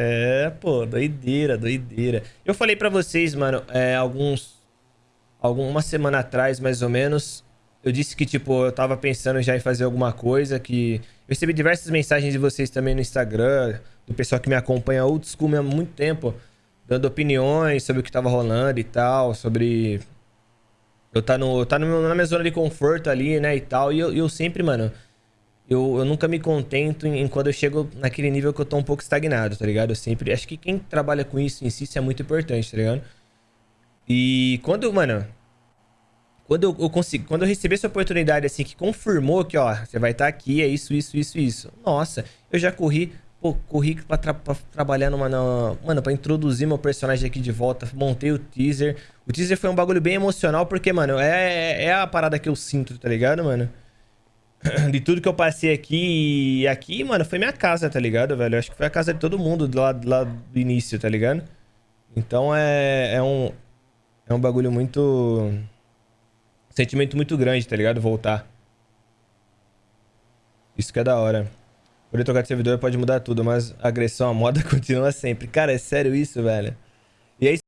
É, pô, doideira, doideira. Eu falei pra vocês, mano, é, alguns... Alguma semana atrás, mais ou menos, eu disse que, tipo, eu tava pensando já em fazer alguma coisa, que... Eu recebi diversas mensagens de vocês também no Instagram, do pessoal que me acompanha old school há muito tempo, dando opiniões sobre o que tava rolando e tal, sobre... Eu tá, no, eu tá no, na minha zona de conforto ali, né, e tal, e eu, eu sempre, mano... Eu, eu nunca me contento em, em, quando eu chego naquele nível que eu tô um pouco estagnado, tá ligado? Eu sempre... Acho que quem trabalha com isso em si, isso é muito importante, tá ligado? E quando, mano... Quando eu, eu consigo... Quando eu recebi essa oportunidade, assim, que confirmou que, ó... Você vai estar tá aqui, é isso, isso, isso, isso. Nossa, eu já corri... Pô, corri pra, tra pra trabalhar numa... Na, mano, pra introduzir meu personagem aqui de volta. Montei o teaser. O teaser foi um bagulho bem emocional, porque, mano, é, é a parada que eu sinto, tá ligado, mano? de tudo que eu passei aqui. E aqui, mano, foi minha casa, tá ligado, velho? Eu acho que foi a casa de todo mundo lá, lá do início, tá ligado? Então é, é um. É um bagulho muito. Sentimento muito grande, tá ligado? Voltar. Isso que é da hora. Poder trocar de servidor pode mudar tudo, mas a agressão à moda continua sempre. Cara, é sério isso, velho? E aí